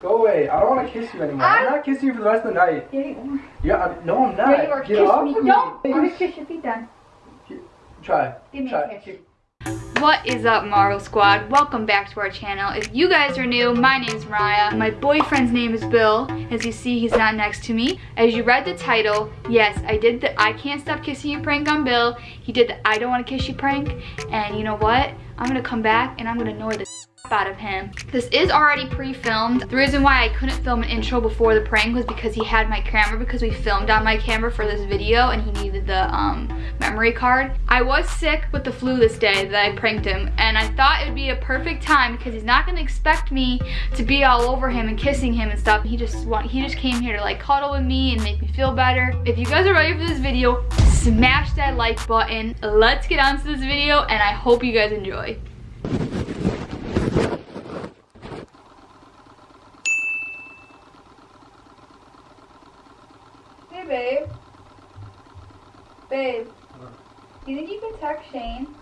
Go away. I don't want to kiss you anymore. I... am not kissing you for the rest of the night. Yeah, you are. Yeah, I'm, no, I'm not. Yeah, you are. Get kiss off me. of No, me. I'm gonna kiss your feet then. Try. Give me Try. a kiss. What is up Marvel Squad? Welcome back to our channel. If you guys are new, my name is Mariah. My boyfriend's name is Bill. As you see, he's not next to me. As you read the title, yes, I did the I Can't Stop Kissing You prank on Bill. He did the I Don't Want to Kiss You prank. And you know what? I'm gonna come back and I'm gonna annoy the out of him. This is already pre-filmed. The reason why I couldn't film an intro before the prank was because he had my camera because we filmed on my camera for this video and he needed the um, memory card. I was sick with the flu this day that I pranked him and I thought it would be a perfect time because he's not gonna expect me to be all over him and kissing him and stuff. He just want he just came here to like cuddle with me and make me feel better. If you guys are ready for this video, smash that like button. Let's get on to this video and I hope you guys enjoy. Babe. Babe. Do you think you can text Shane?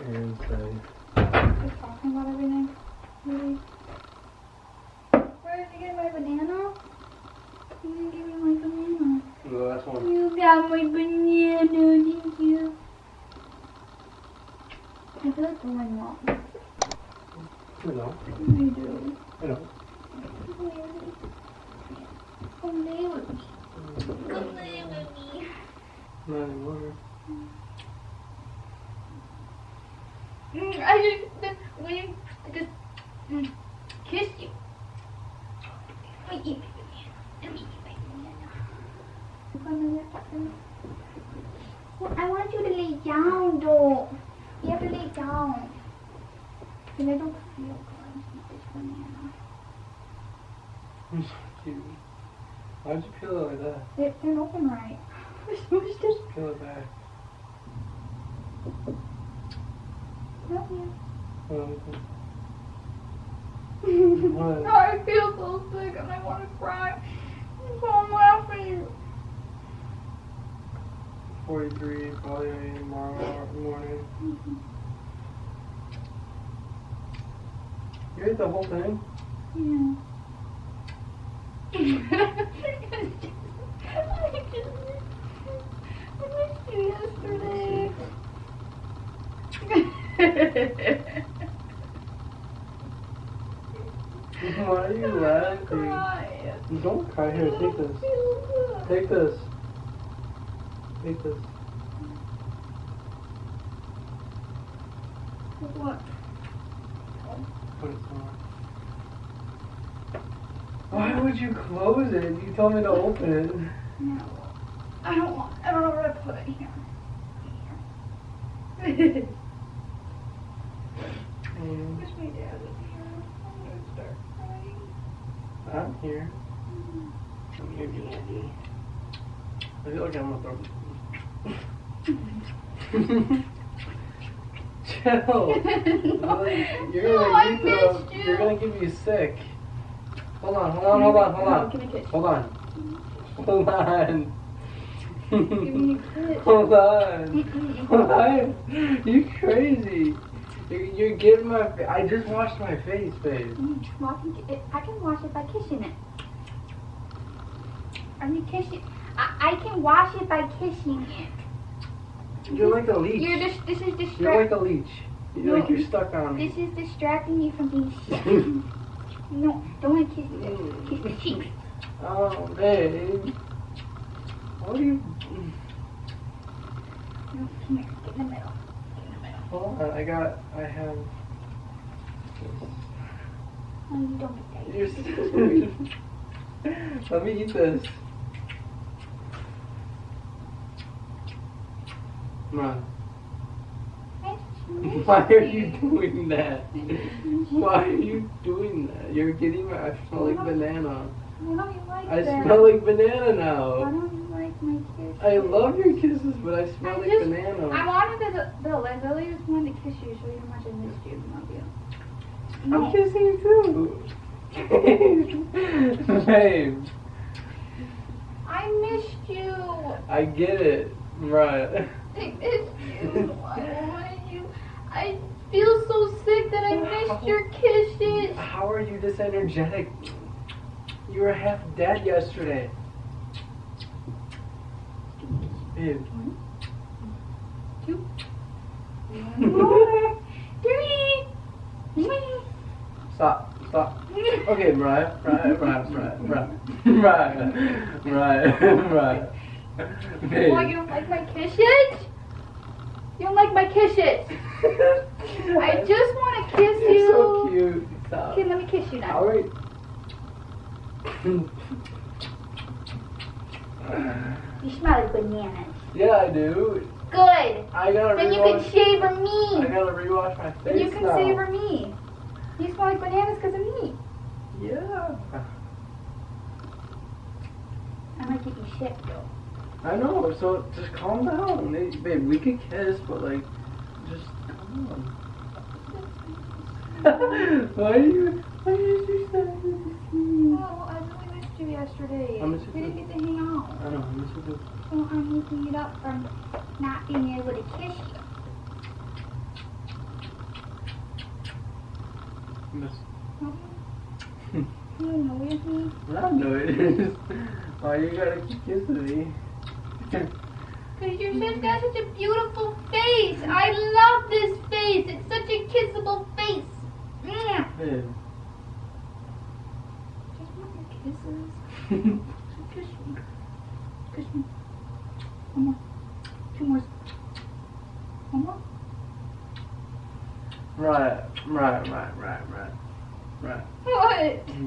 And say, Just talking about everything. Really? Where did you get my banana? You didn't give me my banana. the last one. You got my banana, thank you. I feel like going mom. You know. I do. You know. Come lay with me. Come lay with me. Not anymore. Mm, I just, you just mm, kiss you. Let me eat my banana. Let me eat my banana. I want you to lay down, though. You have to lay down. And I don't feel good with this banana. Cute. Why'd you peel it like that? It didn't open right. Smushed it. Peel it back. Not yet. Um, No, I feel so sick and I want to cry. So I'm laughing. 43, probably tomorrow morning. You ate the whole thing? Yeah. I missed you yesterday. Why are you laughing? Cry. Don't cry. Here, take this. Take this. Take this. What? Put it somewhere. Why would you close it? You told me to open it. No. I don't want. I don't know where to put it here. Here. My dad was here. I'm gonna start crying. I'm here. You're. I feel like I'm gonna throw. Chill. You're No, gonna, I missed you. you're gonna get me sick. Hold on, hold on, hold on, hold on. Give me a kiss. Hold on. Hold on. Give me a kiss. Hold on. Hold on. You crazy. You're, you're getting my. I just washed my face, babe. Mm, I can, it, I can wash it by kissing it. I mean, kissing. I, I can wash it by kissing it. You're like a leech. You're just. This is distracting. You're like a leech. You're like you're stuck on me. This is distracting me from being sick. no, don't want to kiss it. Kiss the cheeks. Oh, babe. What are you? No, come here. Get in the middle. Get in the middle. Hold uh, on, I got. I have. Oh, you don't get that. You're so Let me eat this. Come on. Why are you doing that? Why are you doing that? You're getting my. I smell like banana. Why don't like I that? smell like banana Why now. don't you like my kiss? I love your kisses, but I smell I like just- banana. I wanted to, Bill, I really just wanted to kiss you, show you how much I missed you. and Love you. I'm kissing you too. Babe, I missed you. I get it. Right. I missed you. I wanted you. I feel so sick that I missed your kisses. How are you this energetic? You were half dead yesterday. Babe. Two. Three. Stop. Stop. Okay, Mariah. Mariah. Mariah. Mariah. Mariah. Mariah. Mariah. Babe. What, you don't like my kisses? You don't like my kisses? I just want to kiss You're you. so cute. Stop. Okay, let me kiss you now. Alright. You smell like bananas. yeah, I do. Good. I gotta Then you can savor I gotta rewash my face Then you can now. savor me. You smell like bananas because of me. Yeah. I might get you sick though. I know. So just calm down, babe. We could kiss, but like, just calm on. why are you? Why are you I really missed you yesterday. I missed you we didn't get to hang out. I know. I'm just a So I'm making it up from not being able to kiss you. miss. You annoyed me. I know it is. Why you gotta keep kissing me? Because you're such, got such a beautiful face. I love this face. It's such a kissable face. Mm. Babe. Kisses. Kiss me. Kiss me. One more. Two more. One more. right, right, right, right, right, right. What? You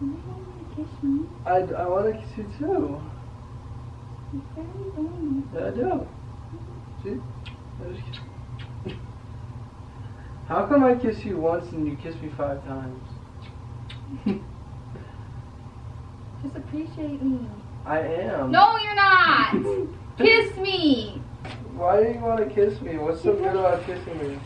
want to kiss me? I, I want to kiss you too. You very don't. Yeah, I do. See? I just kiss. How come I kiss you once and you kiss me five times? Just appreciate me. I am. No, you're not. kiss me. Why do you want to kiss me? What's so good about kissing me?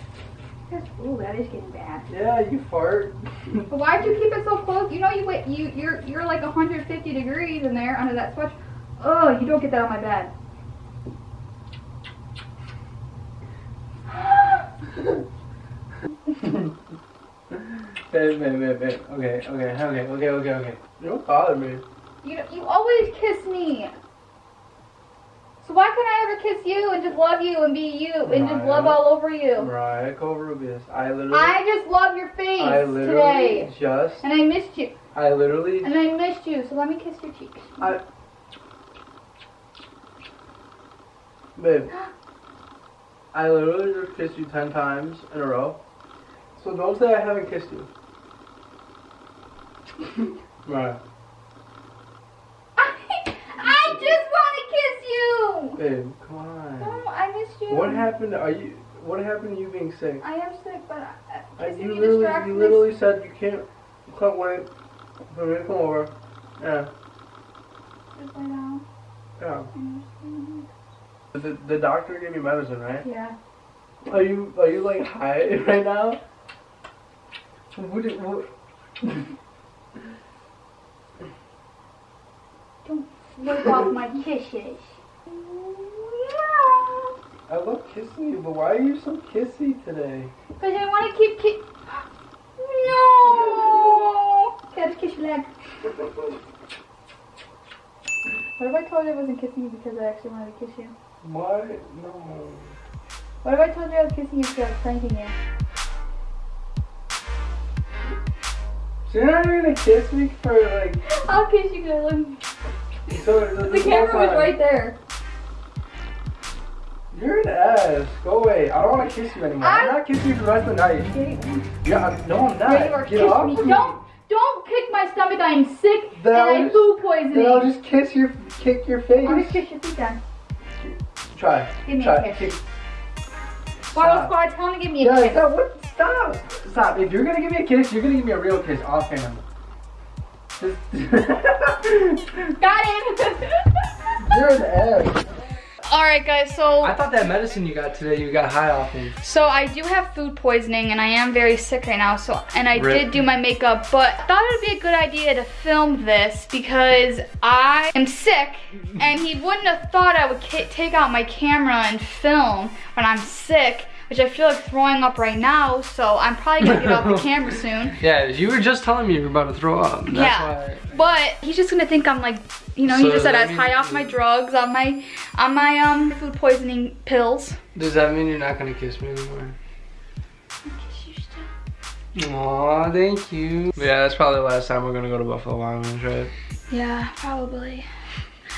Ooh, that is getting bad. Yeah, you fart. But why'd you keep it so close? You know you wait. You you're you're like 150 degrees in there under that sweatshirt. Oh, you don't get that on my bed. babe, babe, babe, babe. Okay, okay, okay, okay, okay, okay. You don't bother me. You you always kiss me. So why can't I ever kiss you and just love you and be you and just love all over you? Mariah Covarrubias. I literally. I just love your face I literally today, just. and I missed you, I literally. and I missed you. So let me kiss your cheeks. I. Babe. I literally just kissed you ten times in a row. So don't say I haven't kissed you. Right. I, I just want to kiss you. Babe, come on. No, I missed you. What happened? Are you? What happened to you being sick? I am sick, but uh, Uh, kissing you literally, you literally said you can't, you can't wait for me to come over. Yeah, Just lay down. yeah. The, the doctor gave me medicine, right? Yeah. Are you, are you like high right now? What? did- what? Wipe off my kisses. I love kissing you, but why are you so kissy today? Because I want to keep ki- No! Okay, I just kiss your leg. What if I told you I wasn't kissing you because I actually wanted to kiss you? Why? No. What if I told you I was kissing you because I was pranking you? So you're not even gonna kiss me for like. I'll kiss you love. So The camera was right there. Ass. Go away. I don't want to kiss you anymore. I, am not kissing you for the rest of the night. Yeah, Yeah, no, I'm not. you are. Get off me. of Don't, don't kick my stomach. I am sick Then and I'll I have just- food Then. I'll just kiss your, kick your face. I'll just kiss your feet then. Try. Give me Try. a kiss. Bottle squad, tell him to give me a Yeah, kiss. that, what? Stop. Stop. If you're gonna give me a kiss, you're gonna give me a real kiss offhand. Just. Got him. you're an ass. All right, guys. So I thought that medicine you got today, you got high off of. So I do have food poisoning and I am very sick right now. So and I Rip. did do my makeup, but I thought it would be a good idea to film this because I am sick and he wouldn't have thought I would take out my camera and film when I'm sick, which I feel like throwing up right now. So I'm probably gonna get off the camera soon. Yeah, you were just telling me you were about to throw up. That's yeah, why. but he's just gonna think I'm like, you know, he just said I that was high off my drugs, on my, on my um food poisoning pills. Does that mean you're not gonna kiss me anymore? Aw, thank you. Yeah, that's probably the last time we're gonna go to Buffalo Wild Wings, right? Yeah, probably.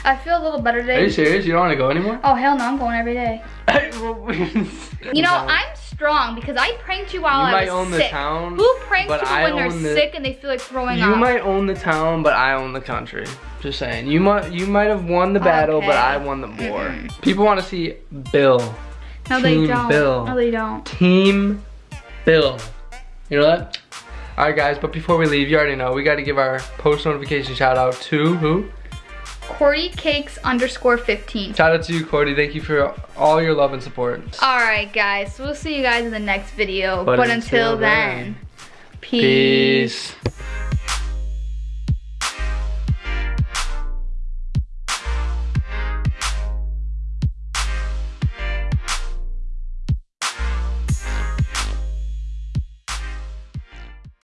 I feel a little better today. Are you serious? You don't wanna go anymore? Oh hell no, I'm going every day. you You know, I'm strong because I pranked you while You I might was own the sick. town, Who pranks people I when they're the- sick and they feel like throwing You up? might own the town, but I own the country. Just saying. You might you might have won the battle, but I won the war. People want to see Bill. no, they don't. Bill. No, they don't. Team Bill. You know that? Alright guys, but before we leave, you already know, we gotta give our post notification shout out to who? Cordy Cakes underscore 15. Shout out to you, Cordy. Thank you for all your love and support. Alright guys, so we'll see you guys in the next video. But But, until until, then, then, peace. Peace.